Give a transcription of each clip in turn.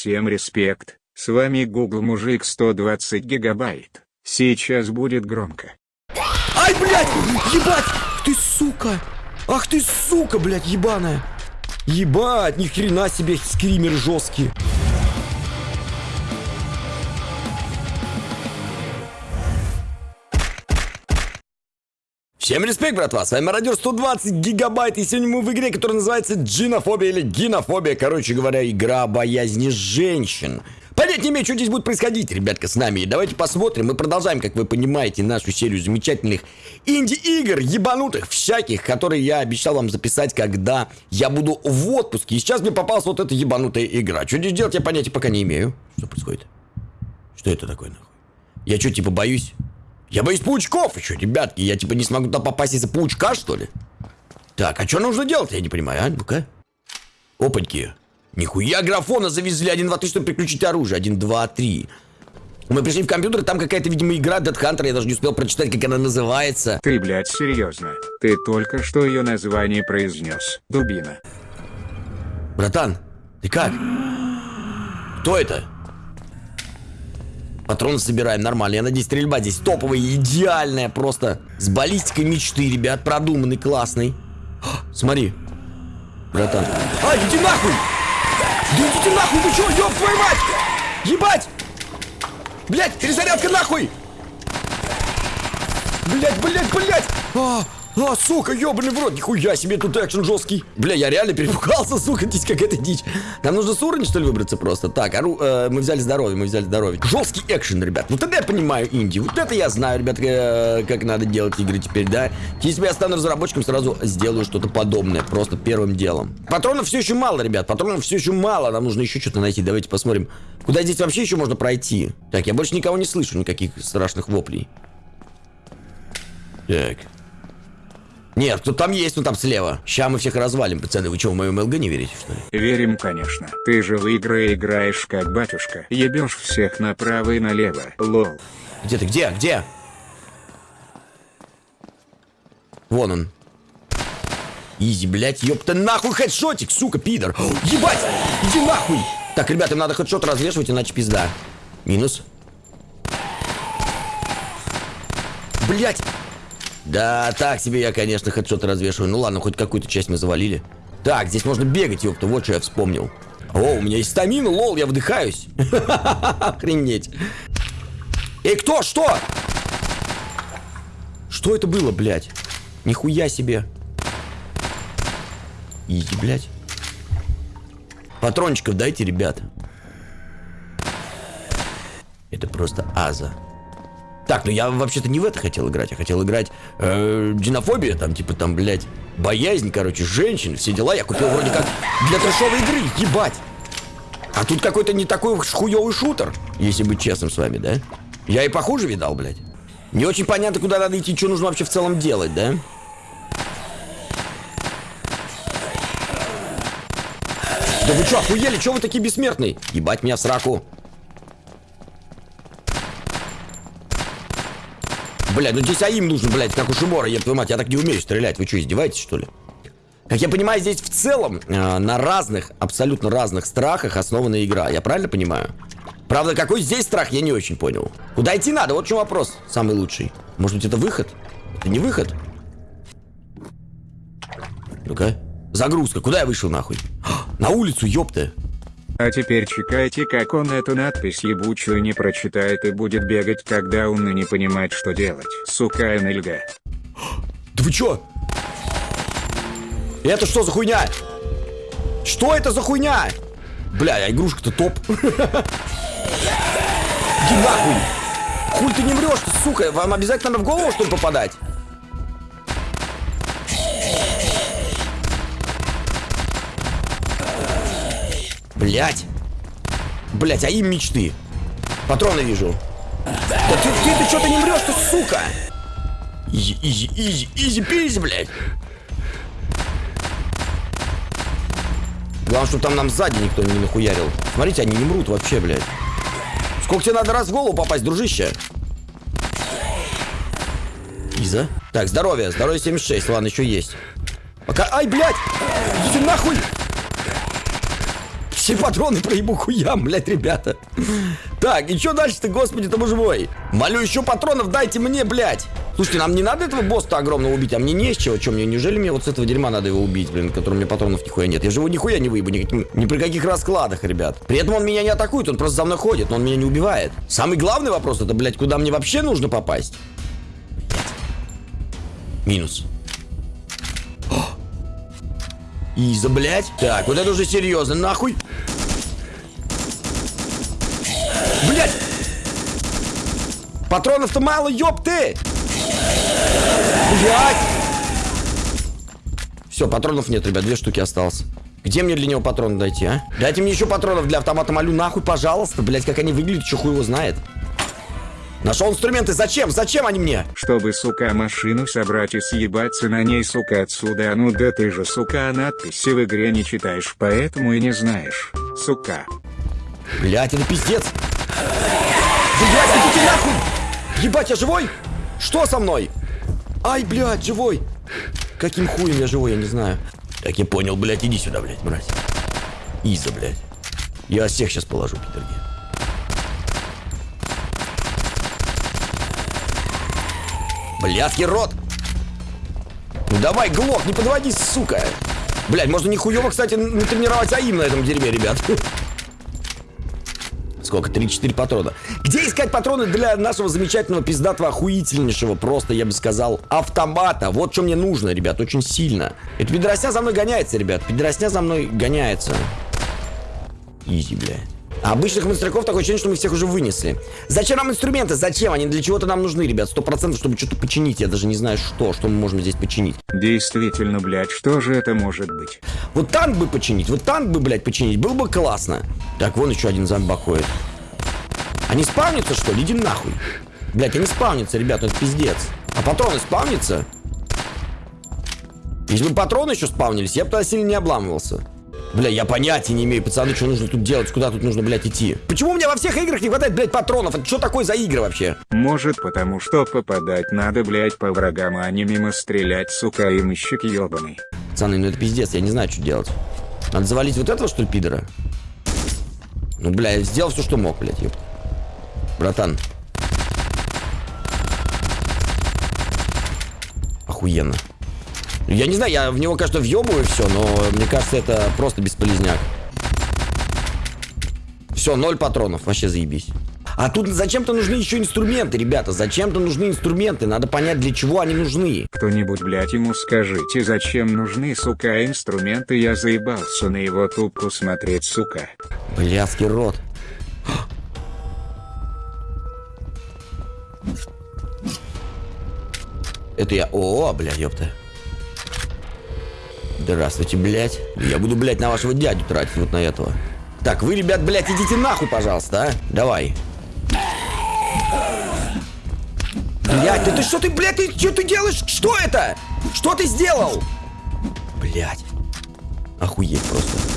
Всем респект, с вами Google Мужик 120 гигабайт. Сейчас будет громко. Ай, блядь! Ебать! Ты сука! Ах ты сука, блядь, ебаная! Ебать, ни хрена себе скример жесткий. Всем респект, братва! С вами Мародер 120 гигабайт, и сегодня мы в игре, которая называется Джинофобия или Гинофобия. Короче говоря, игра боязни женщин. Понять не имею, что здесь будет происходить, ребятка, с нами. И давайте посмотрим. Мы продолжаем, как вы понимаете, нашу серию замечательных инди-игр, ебанутых, всяких, которые я обещал вам записать, когда я буду в отпуске. И сейчас мне попалась вот эта ебанутая игра. Что здесь делать, я понятия пока не имею. Что происходит? Что это такое, нахуй? Я что, типа, боюсь? Я боюсь паучков еще, ребятки. Я, типа, не смогу туда попасть из-за паучка, что ли? Так, а что нужно делать, я не понимаю, а? Ну-ка. Опаньки. Нихуя графона завезли. Один, два, три, чтобы переключить оружие. Один, два, три. Мы пришли в компьютер, там какая-то, видимо, игра Dead Hunter. Я даже не успел прочитать, как она называется. Ты, блядь, серьезно? Ты только что ее название произнес. Дубина. Братан, ты как? Кто это? Патроны собираем, нормально. Я надеюсь, стрельба здесь топовая, идеальная, просто с баллистикой мечты, ребят, продуманный, классный. О, смотри, братан. А, иди нахуй! Да идите нахуй, вы чё, ёб твою мать! Ебать! Блять, перезарядка нахуй! Блять, блять, блять! А, а, сука, ёбаный в рот, нихуя себе тут экшен жесткий. Бля, я реально перепугался, сука, здесь какая-то дичь. Нам нужно с уровня, что ли, выбраться просто? Так, ору, э, мы взяли здоровье, мы взяли здоровье. Жесткий экшен, ребят. Вот это я понимаю инди. Вот это я знаю, ребят, э, как надо делать игры теперь, да? Если я стану разработчиком, сразу сделаю что-то подобное, просто первым делом. Патронов все еще мало, ребят, патронов все еще мало. Нам нужно еще что-то найти. Давайте посмотрим, куда здесь вообще еще можно пройти. Так, я больше никого не слышу, никаких страшных воплей. Так. Нет, кто там есть, ну там слева. Сейчас мы всех развалим, пацаны. Вы что, в моем ЛГ не верите, что ли? Верим, конечно. Ты же в игры играешь как батюшка. Ебешь всех направо и налево. Лол. Где ты? Где? Где? Вон он. Easy, блядь, ёпта, нахуй хедшотик, сука, пидор. О, ебать, иди нахуй. Так, ребята, им надо headshot развешивать, иначе пизда. Минус. Блять. Да, так себе я, конечно, headshot развешиваю. Ну ладно, хоть какую-то часть мы завалили. Так, здесь можно бегать, ёпта, вот что я вспомнил. О, у меня есть стамина, lol, я выдыхаюсь. Охренеть. Эй, кто? Что? Что это было, блядь? Нихуя себе. Иди, блядь. Патрончиков дайте, ребята. Это просто аза. Так, ну я вообще-то не в это хотел играть. Я хотел играть э, Динофобия, там, типа, там, блядь, боязнь, короче, женщин, все дела. Я купил вроде как для трешовой игры, ебать. А тут какой-то не такой хуёвый шутер, если быть честным с вами, да? Я и похуже видал, блядь. Не очень понятно, куда надо идти, что нужно вообще в целом делать, да? Да вы что, охуели? Что вы такие бессмертные? Ебать меня в сраку. Блядь, ну здесь АИМ нужен, блядь, как у Шимора, еб твою мать. Я так не умею стрелять. Вы что, издеваетесь, что ли? Как я понимаю, здесь в целом э, на разных, абсолютно разных страхах основана игра. Я правильно понимаю? Правда, какой здесь страх, я не очень понял. Куда идти надо? Вот в чем вопрос. Самый лучший. Может быть, это выход? Это не выход? Ну-ка. Загрузка. Куда я вышел, нахуй? На улицу, ёпта. А теперь чекайте, как он эту надпись ебучую не прочитает и будет бегать, когда он и не понимает, что делать. Сука НЛГ. Да вы чё? Это что за хуйня? Что это за хуйня? Бля, а игрушка-то топ. Иди нахуй. Хуй ты не врешь, ты, сука. Вам обязательно в голову, что ли, попадать? Блять. Блять, а им мечты. Патроны вижу. Да ты, ты, ты что-то не врешь, ты, сука. Easy, easy, easy, easy, peasy, блядь. Главное, чтобы там нам сзади никто не нахуярил. Смотрите, они не мрут вообще, блядь. Сколько тебе надо раз в голову попасть, дружище? Easy. Так, здоровье. Здоровье 76. Ладно, еще есть. Пока... Ай, блядь! Идите нахуй! Все патроны проебу хуям, блядь, ребята. Так, и что дальше-то, господи, ты боже мой? Молю, еще патронов дайте мне, блядь. Слушайте, нам не надо этого босса огромного убить, а мне не с чего. Че мне, неужели мне вот с этого дерьма надо его убить, блин, который мне патронов нихуя нет? Я же его нихуя не выебу, никаким, ни при каких раскладах, ребят. При этом он меня не атакует, он просто за мной ходит, но он меня не убивает. Самый главный вопрос, это, блядь, куда мне вообще нужно попасть? Минус. Иза, блядь. Так, вот это уже серьезно, нахуй. Блядь! Патронов-то мало, ёб ты! Блядь! Все, патронов нет, ребят, две штуки осталось. Где мне для него патроны дойти, а? Дайте мне еще патронов для автомата молю, нахуй, пожалуйста. Блять, как они выглядят, что хуй его знает. Нашел инструменты, зачем? Зачем они мне? Чтобы, сука, машину собрать и съебаться на ней, сука, отсюда. А ну да ты же, сука, надписи в игре не читаешь, поэтому и не знаешь. Сука. Блять, это пиздец. Блять, идите нахуй! Ебать, я живой? Что со мной? Ай, блядь, живой. Каким хуем я живой, я не знаю. Так, я понял, блядь, иди сюда, блядь, мразь. Иза, блядь. Я всех сейчас положу, пидорги. Блядский рот! Ну давай, глок, не подводи, сука! Блядь, можно не кстати, натренировать АИМ на этом дерьме, ребят. Сколько? 3-4 патрона. Где искать патроны для нашего замечательного, пиздатого, охуительнейшего, просто, я бы сказал, автомата? Вот что мне нужно, ребят, очень сильно. Это пидоросня за мной гоняется, ребят. Пидоросня за мной гоняется. Изи, блядь. А обычных монстряков такое ощущение, что мы всех уже вынесли. Зачем нам инструменты? Зачем? Они для чего-то нам нужны, ребят. Сто процентов, чтобы что-то починить. Я даже не знаю, что. Что мы можем здесь починить. Действительно, блядь, что же это может быть? Вот танк бы починить. Вот танк бы, блядь, починить. Было бы классно. Так, вон еще один зомбак ходит. Они спавнятся, что ли? Иди нахуй. Блядь, они спавнятся, ребят, это пиздец. А патроны спавнятся? Если бы патроны еще спавнились, я бы тогда сильно не обламывался. Бля, я понятия не имею, пацаны, что нужно тут делать, куда тут нужно, блядь, идти. Почему у меня во всех играх не хватает, блядь, патронов? Это что такое за игры вообще? Может потому что попадать надо, блядь, по врагам, а не мимо стрелять, сука, и мыщик ебаный. Пацаны, ну это пиздец, я не знаю, что делать. Надо завалить вот этого, что ли, пидора? Ну, бля, я сделал все, что мог, блядь, ёпта. Братан. Охуенно. Я не знаю, я в него, конечно, въебываю все, но мне кажется, это просто бесполезняк. Все, ноль патронов, вообще заебись. А тут зачем-то нужны еще инструменты, ребята. Зачем-то нужны инструменты. Надо понять, для чего они нужны. Кто-нибудь, блядь, ему скажите, зачем нужны, сука, инструменты? Я заебался на его тупку смотреть, сука. Блядский рот. Это я... О, блядь, ёпта. Здравствуйте, блядь. Я буду, блядь, на вашего дядю тратить вот на этого. Так, вы, ребят, блядь, идите нахуй, пожалуйста, а? Давай. Блядь, да ты что ты, блядь, ты что ты делаешь? Что это? Что ты сделал? Блядь. Охуеть просто.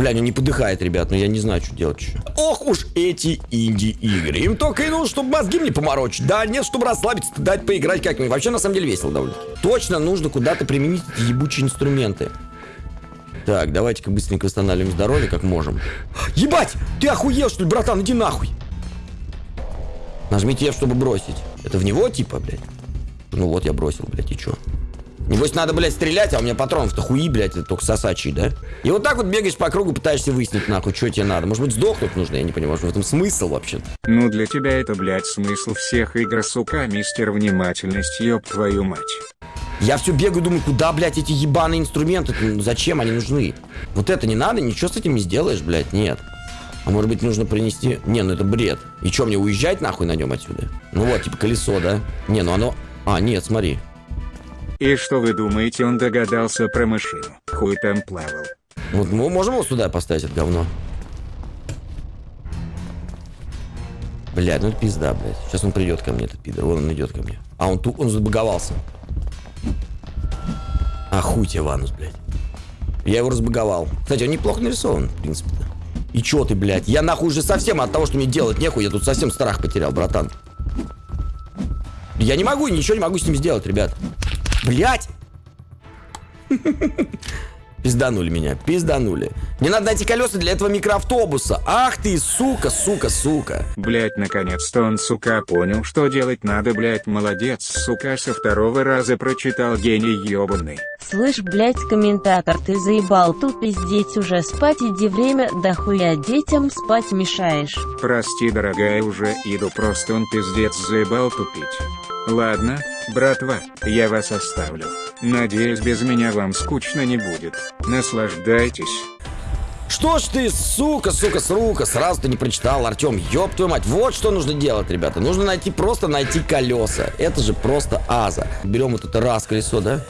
Бля, ну не подыхает, ребят, но я не знаю, что делать. Ох уж эти инди-игры. Им только и нужно, чтобы мозги мне поморочить. Да, нет, чтобы расслабиться, дать поиграть как-нибудь. Вообще, на самом деле, весело довольно. Точно нужно куда-то применить эти ебучие инструменты. Так, давайте-ка быстренько восстанавливаем здоровье, как можем. Ебать! Ты охуел, что ли, братан? Иди нахуй! Нажмите F, чтобы бросить. Это в него, типа, блядь? Ну вот, я бросил, блядь, и чё? Небось, надо, блядь, стрелять, а у меня патронов-то хуи, блядь, это только сосачий, да? И вот так вот бегаешь по кругу, пытаешься выяснить, нахуй, что тебе надо. Может быть, сдохнуть нужно, я не понимаю, может, в этом смысл вообще-то. Ну для тебя это, блядь, смысл всех игр, сука, мистер внимательность, ёб твою мать. Я все бегаю, думаю, куда, блядь, эти ебаные инструменты? Ну, зачем они нужны? Вот это не надо, ничего с этим не сделаешь, блядь, нет. А может быть нужно принести... Не, ну это бред. И что, мне уезжать нахуй на нем отсюда? Ну вот, типа колесо, да? Не, ну оно... А, нет, смотри. И что вы думаете, он догадался про машину? Хуй там плавал. Вот мы можем его сюда поставить, это говно? Блядь, ну это пизда, блядь. Сейчас он придет ко мне, этот пидор. Вон он идет ко мне. А, он тут, он забаговался. Тебе, Ванус, блядь. Я его разбаговал. Кстати, он неплохо нарисован, в принципе. -то. И чё ты, блядь? Я нахуй уже совсем от того, что мне делать нехуй, я тут совсем страх потерял, братан. Я не могу, ничего не могу с ним сделать, ребят. Блядь! Пизданули меня, пизданули. Мне надо найти колеса для этого микроавтобуса. Ах ты, сука, сука, сука. Блять, наконец-то он, сука, понял, что делать надо, блять, молодец, сука, со второго раза прочитал гений ёбаный. Слышь, блять, комментатор, ты заебал тут пиздеть уже, спать иди время, да хуя детям спать мешаешь. Прости, дорогая, уже иду, просто он пиздец заебал тупить. Ладно, братва, я вас оставлю. Надеюсь, без меня вам скучно не будет. Наслаждайтесь. Что ж ты, сука, сука, сука, сразу ты не прочитал, Артем, ёб твою мать. Вот что нужно делать, ребята. Нужно найти, просто найти колеса. Это же просто аза. Берем вот это раз колесо, да?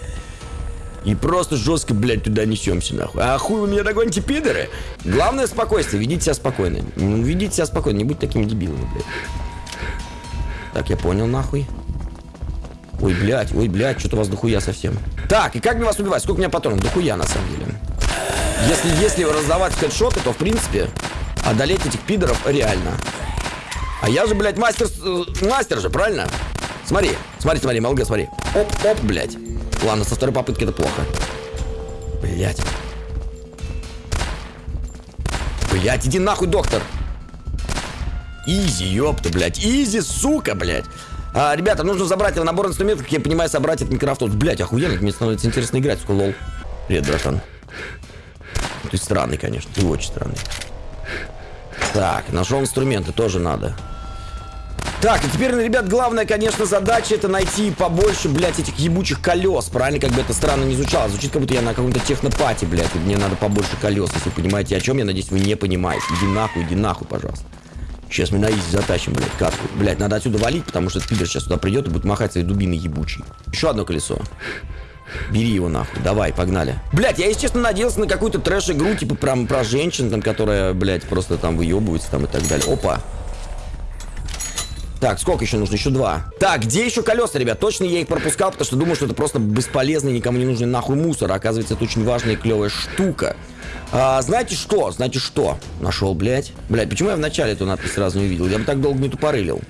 И просто жестко, блядь, туда несемся, нахуй. А хуй вы меня догоните, пидоры? Главное спокойствие, ведите себя спокойно. Ну, Ведите себя спокойно, не будьте такими дебилами, блядь. Так, я понял, нахуй. Ой, блядь, ой, блядь, что-то у вас дохуя совсем. Так, и как мне вас убивать? Сколько у меня патронов? Дохуя, на самом деле. Если, если раздавать хедшоты, то, в принципе, одолеть этих пидоров реально. А я же, блядь, мастер, э, мастер же, правильно? Смотри, смотри, смотри, MLG, смотри. Оп, оп, блядь. Ладно, со второй попытки это плохо. Блядь. Блядь, иди нахуй, доктор. Easy, ёпта, блядь. Easy, сука, блядь. А, ребята, нужно забрать его набор инструментов, как я понимаю, собрать этот микроавтобус. Блядь, охуенно, мне становится интересно играть, сука, lol. Привет, братан. Ты странный, конечно, ты очень странный. Так, нашел инструменты, тоже надо. Так, и теперь, ребят, главная, конечно, задача это найти побольше, блядь, этих ебучих колес. Правильно, как бы это странно не звучало. Звучит, как будто я на каком-то технопате, блядь, и мне надо побольше колес. Если вы понимаете, о чем я, надеюсь, вы не понимаете. Иди нахуй, иди нахуй, пожалуйста. Сейчас мы на изи затащим, блядь, катку. Блядь, надо отсюда валить, потому что этот сейчас сюда придет и будет махать своей дубиной ебучей. Еще одно колесо. Бери его нахуй, давай, погнали. Блять, я, если честно, надеялся на какую-то трэш-игру, типа прям про женщин, там, которая, блядь, просто там выебывается там и так далее. Опа. Так, сколько еще нужно? Еще два. Так, где еще колеса, ребят? Точно я их пропускал, потому что думал, что это просто бесполезный, никому не нужный нахуй мусор. Оказывается, это очень важная и клевая штука. А, знаете что? Знаете что? Нашел, блядь. Блядь, почему я вначале эту надпись сразу не увидел? Я бы так долго не тупорылил.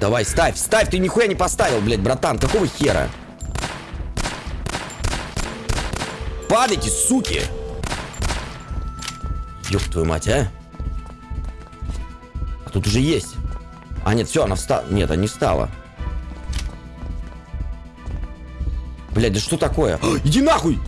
Давай, ставь, ставь, ты нихуя не поставил, блядь, братан. Какого хера? Падайте, суки! Ёб твою мать, а? А тут уже есть. А, нет, все, она встала. Нет, она не встала. Блядь, да что такое? Иди нахуй!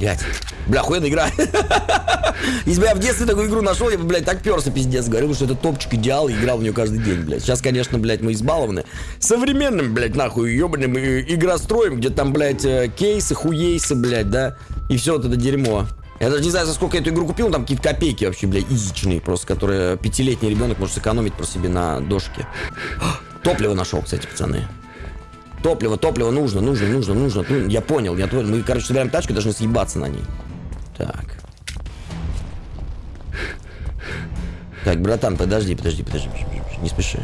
Блядь. Бля, охуенная игра. Если бы я в детстве такую игру нашел, я бы, блядь, так перся пиздец. Говорил, что это топчик идеал, и играл в нее каждый день, блядь. Сейчас, конечно, блядь, мы избалованы. Современным, блядь, нахуй, ебаным игростроем, где там, блядь, э, кейсы, хуейсы, блядь, да? И все вот это дерьмо. Я даже не знаю, за сколько я эту игру купил, там какие-то копейки вообще, блядь, изичные просто, которые пятилетний ребенок может сэкономить про себе на дошке. Топливо нашел, кстати, пацаны. Топливо, топливо нужно, нужно, нужно, нужно. Ну, я понял, я понял. Мы, короче, собираем тачку, должны съебаться на ней. Так. Так, братан, подожди, подожди, подожди, подожди, не спеши.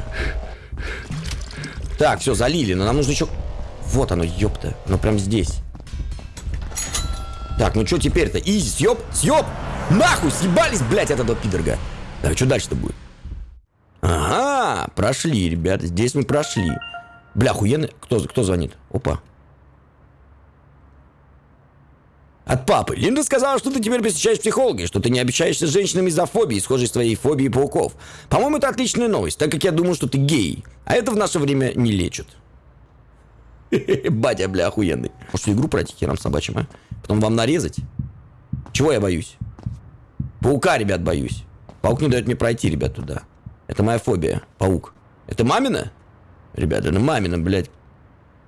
Так, все, залили, но нам нужно еще... Вот оно, ёпта, оно прям здесь. Так, ну что теперь-то? Изи, съеб, съеб! Нахуй, съебались, блядь, от этого пидорга. Так, что дальше-то будет? Ага, прошли, ребята, здесь мы прошли. Бля, охуенно. Кто, кто звонит? Опа. От папы. Линда сказала, что ты теперь посещаешь психолога, что ты не общаешься с женщинами из-за фобии, схожей с твоей фобией пауков. По-моему, это отличная новость, так как я думаю, что ты гей. А это в наше время не лечат. Батя, бля, охуенный. Может, игру пройти хером собачьим, а? Потом вам нарезать? Чего я боюсь? Паука, ребят, боюсь. Паук не дает мне пройти, ребят, туда. Это моя фобия. Паук. Это мамина? Ребята, ну мамина, блядь.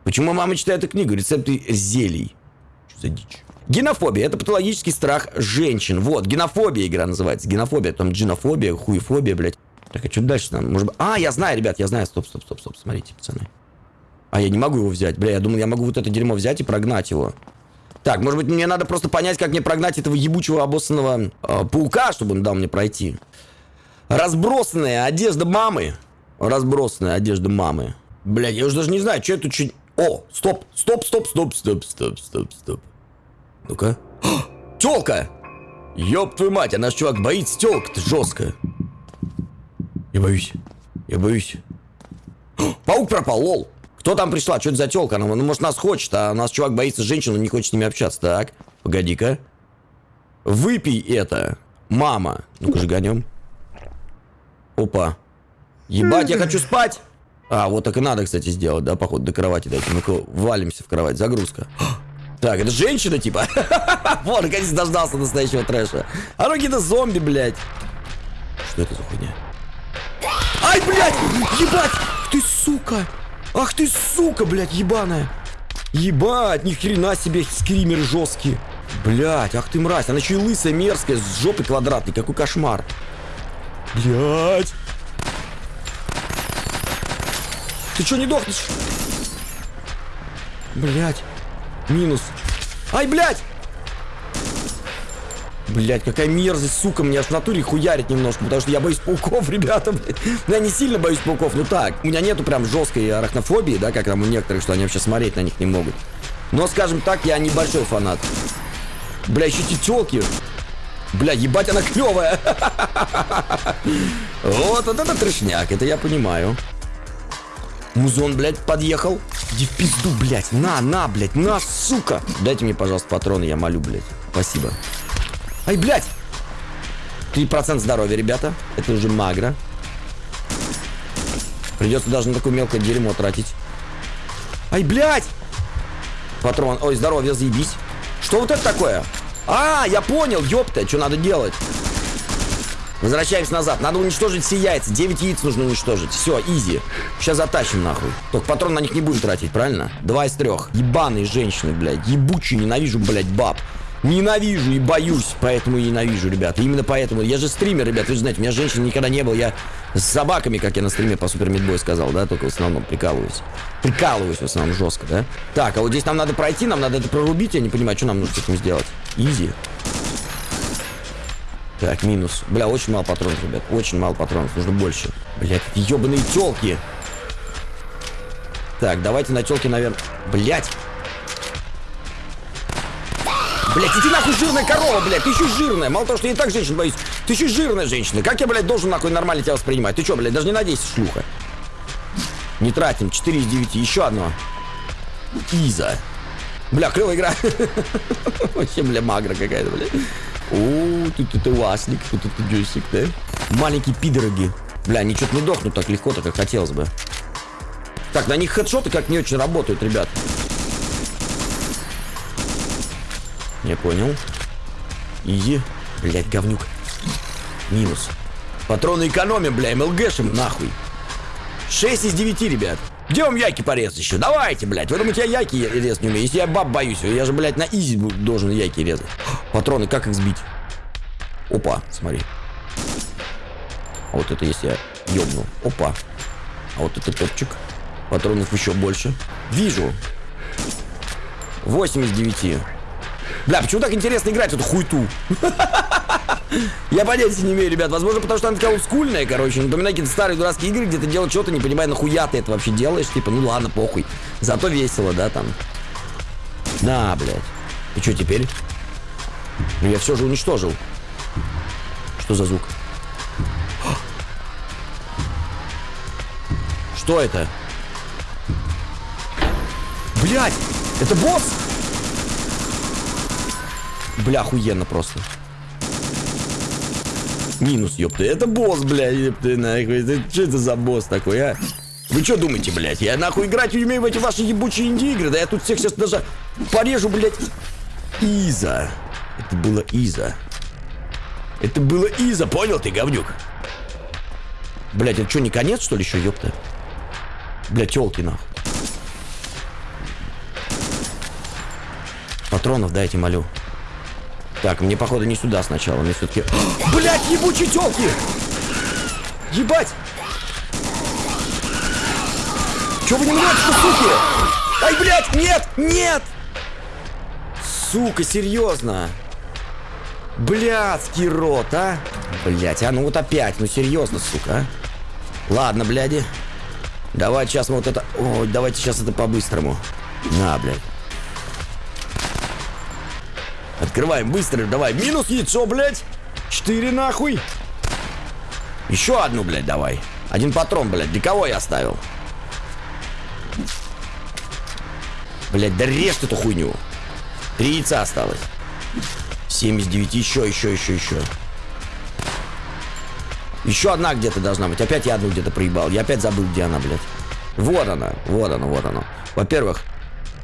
Почему мама читает эту книгу? Рецепты зелий. Что за дичь? Генофобия – это патологический страх женщин. Вот, генофобия игра называется. Генофобия, там джинофобия, хуефобия, блядь. Так, а что дальше там? Может быть... А, я знаю, ребят, я знаю. Стоп, стоп, стоп, стоп, смотрите, пацаны. А, я не могу его взять. Бля, я думал, я могу вот это дерьмо взять и прогнать его. Так, может быть, мне надо просто понять, как мне прогнать этого ебучего обоссанного э, паука, чтобы он дал мне пройти. Разбросанная одежда мамы. Разбросанная одежда мамы. Блядь, я уже даже не знаю, что это чуть... О, стоп, стоп, стоп, стоп, стоп, стоп, стоп, стоп. Ну-ка. Телка! Ёб твою мать, а наш чувак боится телка-то жестко. Я боюсь. Я боюсь. Паук пропал, лол. Кто там пришла? Что это за телка? Ну, может, нас хочет, а нас чувак боится женщин, он не хочет с ними общаться. Так, погоди-ка. Выпей это, мама. Ну-ка, жганем. Опа. Ебать, я хочу спать! А, вот так и надо, кстати, сделать, да, походу, до кровати дайте. Ну-ка, валимся в кровать, загрузка. Так, это женщина, типа? Вот, наконец дождался настоящего трэша. А какие-то зомби, блядь. Что это за хуйня? Ай, блядь! Ебать! Ты сука! Ах ты сука, блядь, ебаная! Ебать, ни хрена себе скримеры жесткие. Блядь, ах ты мразь, она еще и лысая, мерзкая, с жопой квадратной, какой кошмар. Блядь. Ты что не дохнешь? Блядь. Минус. Ай, блядь! Блять, какая мерзость, сука, меня аж в натуре хуярит немножко, потому что я боюсь пауков, ребята, блядь. Ну, я не сильно боюсь пауков, ну так. У меня нету прям жесткой арахнофобии, да, как там у некоторых, что они вообще смотреть на них не могут. Но, скажем так, я небольшой фанат. Бля, еще эти телки. Бля, ебать, она клевая. Вот, вот это трешняк, это я понимаю. Музон, блядь, подъехал. Иди в пизду, блядь. На, на, блядь, на, сука. Дайте мне, пожалуйста, патроны, я молю, блядь. Спасибо. Ай, блядь! 3% здоровья, ребята. Это уже магро. Придется даже на такое мелкое дерьмо тратить. Ай, блядь! Патрон. Ой, здоровье, заебись. Что вот это такое? А, я понял, ёпта, что надо делать? Возвращаемся назад. Надо уничтожить все яйца. 9 яиц нужно уничтожить. Все, изи. Сейчас затащим нахуй. Только патрон на них не будем тратить, правильно? Два из трех. Ебаные женщины, блядь. Ебучие, ненавижу, блядь, баб. Ненавижу и боюсь, поэтому и ненавижу, ребята. Именно поэтому. Я же стример, ребят, вы же знаете, у меня женщин никогда не было. Я с собаками, как я на стриме по Супер Мидбой сказал, да, только в основном прикалываюсь. Прикалываюсь в основном жестко, да. Так, а вот здесь нам надо пройти, нам надо это прорубить, я не понимаю, что нам нужно с этим сделать. Изи. Так, минус. Бля, очень мало патронов, ребят. Очень мало патронов, нужно больше. Блять, ебаные телки. Так, давайте на телке, наверное... Блять. Блять, иди нахуй жирная корова, блядь, ты еще жирная. Мало того, что я и так женщин боюсь, ты еще жирная женщина. Как я, блядь, должен нахуй нормально тебя воспринимать? Ты что, блядь, даже не надейся, шлюха. Не тратим, 4 из 9, еще одно. Иза. Бля, клевая игра. Вообще, бля, магра какая-то, бля. О, тут это васник, тут это джойстик, да? Маленькие пидороги. Бля, они что-то не дохнут так легко, так как хотелось бы. Так, на них хедшоты как не очень работают, ребят. Я понял. Изи. Блять, говнюк. Минус. Патроны экономим, бля, МЛГшим, нахуй. 6 из 9, ребят. Где вам яйки порезать еще? Давайте, блядь. Вы думаете, я яйки резать не умею? Если я баб боюсь, я же, блядь, на изи должен яйки резать. Патроны, как их сбить? Опа, смотри. А вот это если я ёбну. Опа. А вот это топчик. Патронов еще больше. Вижу. 8 из 9. Бля, почему так интересно играть эту хуйту? Я понятия не имею, ребят. Возможно, потому что она такая олдскульная, короче. Напоминаю какие-то старые дурацкие игры, где ты делаешь что-то, не понимая, нахуя ты это вообще делаешь. Типа, ну ладно, похуй. Зато весело, да, там. На, блядь. И что теперь? Ну, я все же уничтожил. Что за звук? Что это? Блядь! Это босс! Бля, охуенно просто. Минус, ёпта. Это босс, бля, ёпта, нахуй. Это, что это за босс такой, а? Вы что думаете, блядь? Я нахуй играть умею в эти ваши ебучие инди-игры? Да я тут всех сейчас даже порежу, блядь. Иза. Это было Иза. Это было Иза, понял ты, говнюк? Блядь, это что, не конец, что ли, еще, ёпта? Блядь, тёлки, нахуй. Патронов дайте, молю. Так, мне, походу, не сюда сначала. Мне все-таки... Блять, ебучие телки! Ебать! Че вы не умрете, суки? Ай, блядь, нет, нет! Сука, серьезно? Блядский рот, а? Блять, а ну вот опять, ну серьезно, сука, а? Ладно, бляди. Давай сейчас мы вот это... Ой, давайте сейчас это по-быстрому. На, блядь. Открываем быстро, давай. Минус яйцо, блядь. Четыре нахуй. Еще одну, блядь, давай. Один патрон, блядь. Для кого я оставил? Блять, да режь эту хуйню. Три яйца осталось. 79, еще, еще, еще, еще. Еще одна где-то должна быть. Опять я одну где-то проебал. Я опять забыл, где она, блядь. Вот она, вот она, вот она. Во-первых,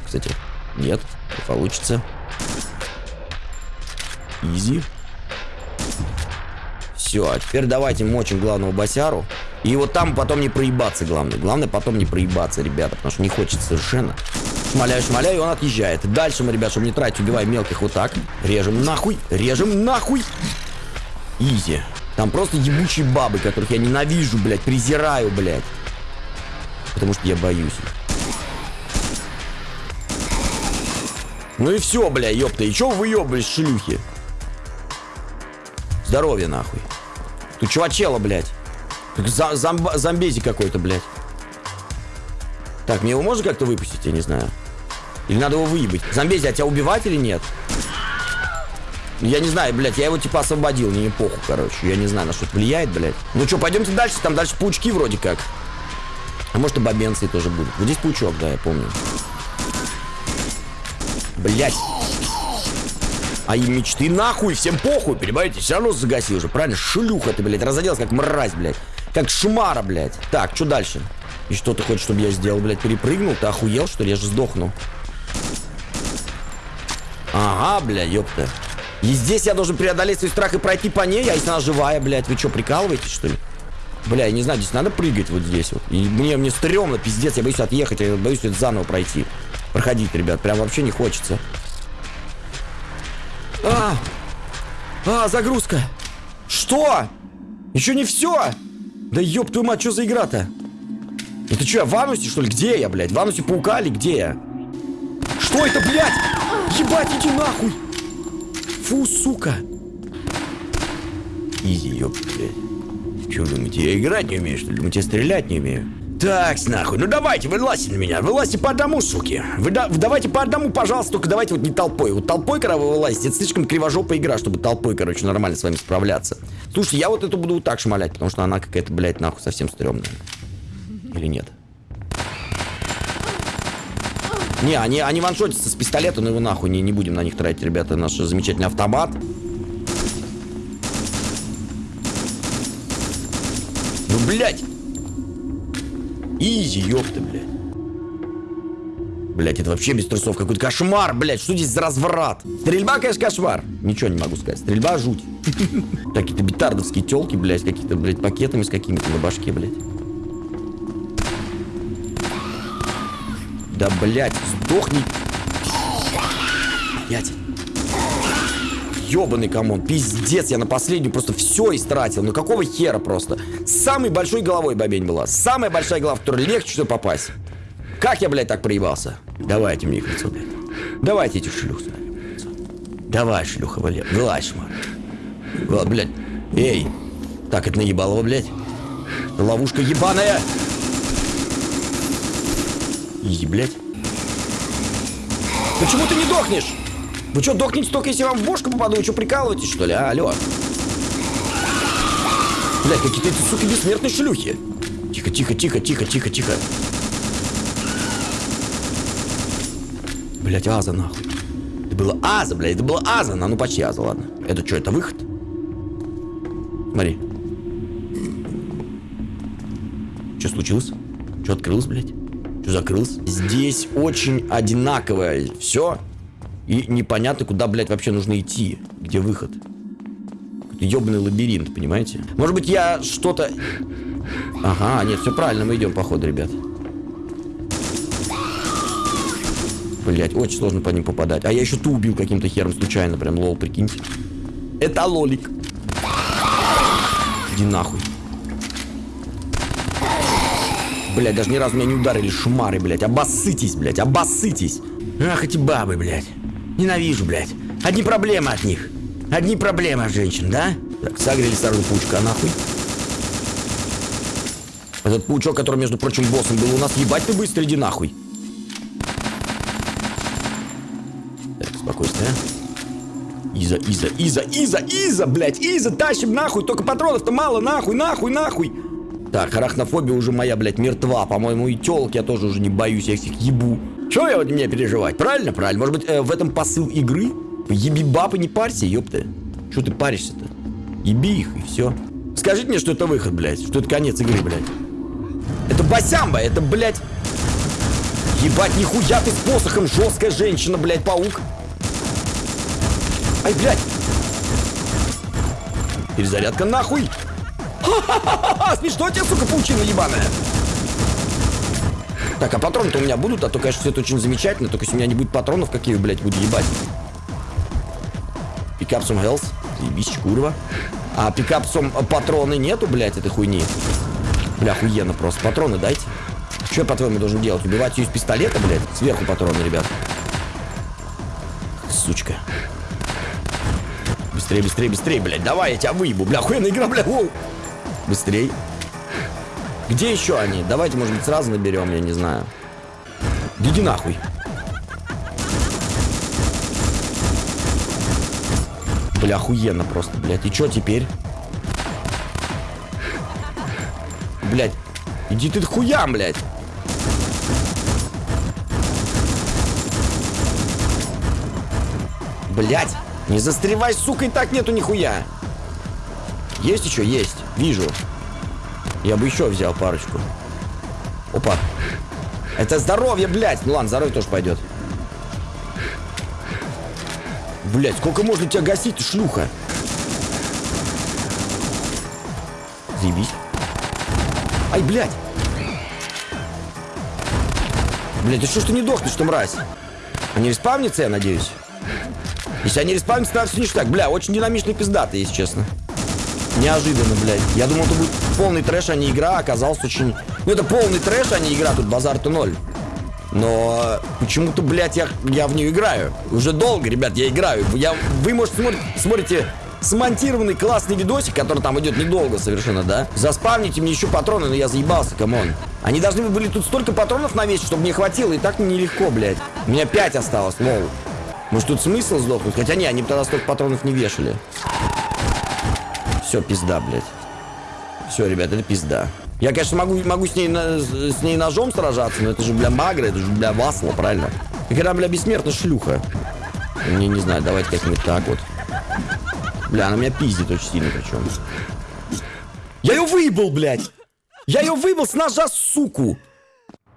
кстати, нет, не получится. Изи. Все, а теперь давайте мочим главного босяру. И вот там потом не проебаться, главное. Главное потом не проебаться, ребята, потому что не хочется совершенно. Шмаляю, шмаляю, он отъезжает. Дальше мы, ребят, чтобы не тратить, убиваем мелких вот так. Режем нахуй, режем нахуй. Изи. Там просто ебучие бабы, которых я ненавижу, блядь, презираю, блядь. Потому что я боюсь Ну и все, бля, ёпта. И чё вы выебались, шлюхи? Здоровье, нахуй. Тут чувачела, блядь. Зомб зомбези какой-то, блядь. Так, мне его можно как-то выпустить, я не знаю. Или надо его выебать? Зомбези, а тебя убивать или нет? Я не знаю, блядь, я его типа освободил, мне не похуй, короче. Я не знаю, на что это влияет, блядь. Ну что, пойдемте дальше, там дальше паучки вроде как. А может и бабенцы тоже будут. Вот здесь паучок, да, я помню. Блядь. А и мечты нахуй, всем похуй, понимаете? Все равно загасил же, правильно? Шлюха ты, блядь, разоделась как мразь, блядь. Как шмара, блядь. Так, что дальше? И что ты хочешь, чтобы я сделал, блядь? Перепрыгнул? Ты охуел, что ли? Я же сдохну. Ага, бля, ёпта. И здесь я должен преодолеть свой страх и пройти по ней, а если она живая, блядь, вы что, прикалываетесь, что ли? Бля, я не знаю, здесь надо прыгать вот здесь вот. И мне, мне стрёмно, пиздец, я боюсь отъехать, я боюсь это заново пройти. Проходить, ребят, прям вообще не хочется. А! А, загрузка! Что? Еще не все? Да ёб твою мать, что за игра-то? Это что, я в анусе, что ли? Где я, блядь? В анусе паука или где я? Что это, блядь? Ебать, иди нахуй! Фу, сука. Изи, ёпта, блядь. Чё думаете, я играть не умею, что ли? Думаете, я стрелять не умею? Так, нахуй, ну давайте, вылазьте на меня, вылазьте по одному, суки. Вы да, давайте по одному, пожалуйста, только давайте вот не толпой. Вот толпой, когда вы вылазите, это слишком кривожопая игра, чтобы толпой, короче, нормально с вами справляться. Слушайте, я вот эту буду вот так шмалять, потому что она какая-то, блядь, нахуй совсем стрёмная. Или нет? Не, они, они ваншотятся с пистолета, но его нахуй не, не будем на них тратить, ребята. Наш замечательный автомат. Ну, блядь! Easy, ёпта, блядь. Блять, это вообще без трусов какой-то кошмар, блять, что здесь за разврат? Стрельба, конечно, кошмар. Ничего не могу сказать. Стрельба жуть. Какие-то битардовские телки, блять, какие-то, блять, пакетами с какими-то на башке, блять. Да, блядь, сдохни. Блядь. Ёбаный come on, пиздец, я на последнюю просто все истратил. Ну какого хера просто? Самой большой головой бабень была. Самая большая голова, в которую легче всего попасть. Как я, блядь, так проебался? Давайте мне их лицо, блядь. Давайте этих шлюх сюда. Давай, шлюха, блядь. Вылазь, шмар. Блядь. Эй. Так, это наебалово, блядь. Ловушка ебаная. Изи, блядь. Почему ты не дохнешь? Вы что, дохнете только если вам в бошку попаду? Вы что, прикалываетесь, что ли? А, алло. Блядь, какие-то эти, суки, бессмертные шлюхи. Тихо, тихо, тихо, тихо, тихо, тихо. Блять, Аза, нахуй. Это было Аза, блядь, это было Аза. Ну, почти Аза, ладно. Это что, это выход? Смотри. Что случилось? Что открылось, блядь? Что закрылось? Здесь очень одинаковое все. И непонятно, куда, блядь, вообще нужно идти. Где выход? Ебаный лабиринт, понимаете? Может быть, я что-то... Ага, нет, все правильно, мы идем, походу, ребят. Блять, очень сложно по ним попадать. А я еще ту убил каким-то хером случайно, прям лол, прикиньте. Это лолик. Иди нахуй. Блять, даже ни разу меня не ударили шмары, блять. Обоссытесь, блять, обоссытесь. Ах, эти бабы, блять. Ненавижу, блять. Одни проблемы от них. Одни проблемы от женщин, да? Так, согрели старую паучка, нахуй. Этот паучок, который, между прочим, боссом был у нас, ебать ты быстро, иди нахуй. Так, спокойствие. Иза, Иза, Иза, Иза, Иза, блядь, Иза, тащим нахуй, только патронов-то мало, нахуй, нахуй, нахуй. Так, арахнофобия уже моя, блядь, мертва. По-моему, и телки я тоже уже не боюсь, я всех ебу. Что я вот мне переживать? Правильно, правильно. Может быть, э, в этом посыл игры? Еби бабы, не парься, ёпты. Что ты паришься-то? Еби их, и все. Скажите мне, что это выход, блядь. Что это конец игры, блядь. Это басямба, это, блядь... Ебать, нихуя ты с посохом, жесткая женщина, блядь, паук. Ай, блядь. Перезарядка нахуй. Смешно тебе, сука, паучина ебаная. Так, а патроны-то у меня будут, а то, конечно, все это очень замечательно, только если у меня не будет патронов, какие блядь, буду ебать. Пикап some health. Заебись, курва. А пикап some патроны нету, блядь, этой хуйни. Бля, охуенно просто. Патроны дайте. Что я, по-твоему, должен делать? Убивать ее из пистолета, блядь? Сверху патроны, ребят. Сучка. Быстрее, быстрее, быстрее, блядь. Давай, я тебя выебу. Бля, охуенная игра, бля. Воу. Быстрей. Где еще они? Давайте, может быть, сразу наберем, я не знаю. Иди нахуй. Бля, охуенно просто, блядь. И что теперь? Блядь. Иди ты хуям, блядь. Блядь. Не застревай, сука, и так нету нихуя. Есть еще? Есть. Вижу. Я бы еще взял парочку. Опа. Это здоровье, блядь. Ну ладно, здоровье тоже пойдет. Блядь, сколько можно тебя гасить, шлюха? Заебись. Ай, блядь. Блядь, ты что ж ты не дохнешь, что мразь? Они респавнятся, я надеюсь? Если они респавнятся, тогда все ништяк. Бля, очень динамичный пиздатый, если честно. Неожиданно, блядь. Я думал, это будет полный трэш, а не игра. а Оказалось очень... Ну, это полный трэш, а не игра. Тут базар-то ноль. Но почему-то, блядь, я, я в нее играю. Уже долго, ребят, я играю. Я, вы, может, смотрите, смотрите смонтированный классный видосик, который там идет недолго совершенно, да? Заспавните мне еще патроны, но я заебался, come on. Они должны были тут столько патронов навесить, чтобы мне хватило, и так нелегко, блядь. У меня 5 осталось, лол. Может, тут смысл сдохнуть? Хотя не, они бы тогда столько патронов не вешали. Все, пизда, блядь. Все, ребят, это пизда. Я, конечно, могу, могу с, ней с ней ножом сражаться, но это же, бля, магра, это же, бля, васла, правильно? Как она, бля, бессмертная шлюха. Не, не знаю, давайте как-нибудь так вот. Бля, она меня пиздит очень сильно причем. Я ее выебал, блядь! Я ее выебал с ножа, суку!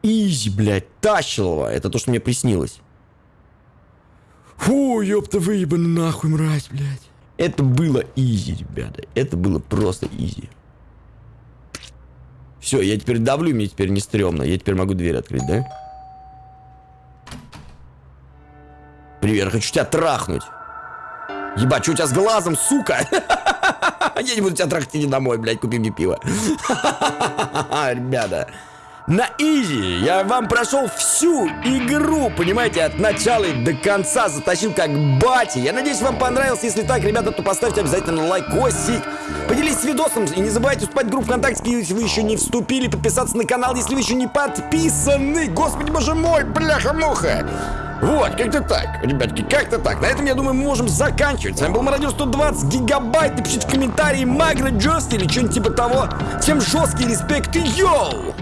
Easy, блядь, тащилова. Это то, что мне приснилось. Фу, ёпта, выебаны нахуй, мразь, блядь. Это было easy, ребята. Это было просто easy. Все, я теперь давлю, мне теперь не стрёмно. Я теперь могу дверь открыть, да? Привет, хочу тебя трахнуть. Ебать, что у тебя с глазом, сука? Я не буду тебя трахать, иди домой, блядь, купи мне пиво. Ребята, на изи я вам прошел всю игру, понимаете, от начала и до конца затащил как бати. Я надеюсь, вам понравилось. Если так, ребята, то поставьте обязательно лайкосик. Поделитесь видосом и не забывайте вступать в группу ВКонтакте, если вы еще не вступили, подписаться на канал, если вы еще не подписаны. Господи, боже мой, бляха-муха. Вот, как-то так, ребятки, как-то так. На этом, я думаю, мы можем заканчивать. С вами был Мародер 120 гигабайт. Напишите в комментарии Магра Джост или что-нибудь типа того. Всем жесткий респект и йоу!